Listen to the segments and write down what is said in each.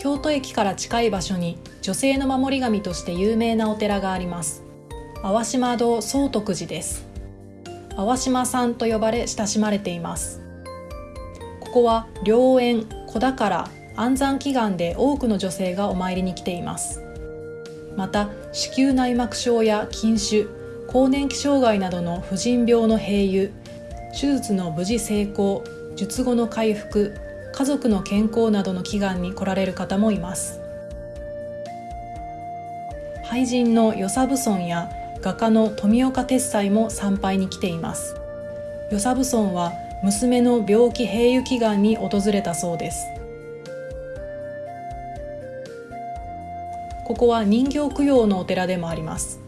京都駅から近い場所に女性の守り神として有名なお寺があります。淡島堂総徳寺です。淡島さんと呼ばれ親しまれています。ここは良縁子宝安産祈願で多くの女性がお参りに来ています。また子宮内膜症や筋腫更年期障害などの婦人病の併誘手術の無事成功術後の回復家族の健康などの祈願に来られる方もいます。俳人の与謝蕪村や画家の富岡鉄斎も参拝に来ています。与謝蕪村は娘の病気併誘祈願に訪れたそうです。ここは人形供養のお寺でもあります。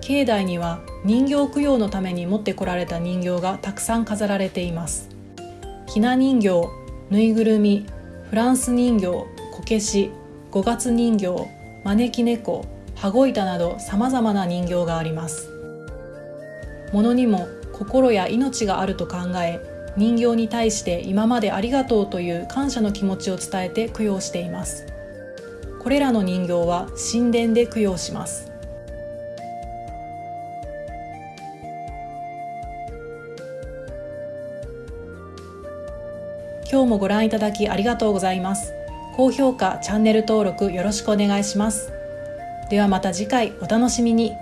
境内には人形供養のために持ってこられた人形がたくさん飾られています。ひな人形ぬいぐるみフランス人形こけし五月人形招き猫羽子板などさまざまな人形があります。物にも心や命があると考え人形に対して今までありがとうという感謝の気持ちを伝えて供養しています。これらの人形は神殿で供養します。今日もご覧いただきありがとうございます。高評価チャンネル登録よろしくお願いします。ではまた次回お楽しみに。